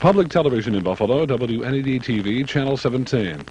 Public television in Buffalo, WNED TV, Channel 17.